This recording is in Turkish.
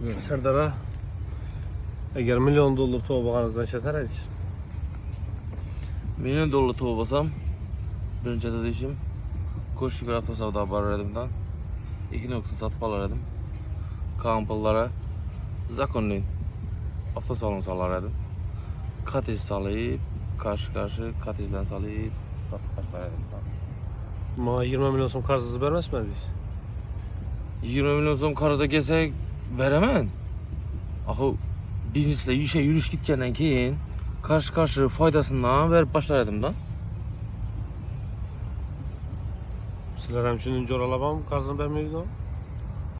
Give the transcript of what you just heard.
Serdara eğer milyon to'bag'anizdan shatar aytish Milyon dolar toplasam birinci de işim koşu bir hafta savda barar edimden. İki nokta satıp alır edim. Kampıllara zakonlayın. Hafta salonu salar edim. Katiz salayıp karşı karşı katizden salayıp satıp başlar edim. ma 20 milyon so'm qarzingizni bermasmidingiz 20 milyon so'm qarza kelsak beraman. Axı biznesle işe yürüyüş gitgenden keyin karşı faydasından verip başlar edim da. sizlar ham shuni jo'ralab ham qarzni bermaydigan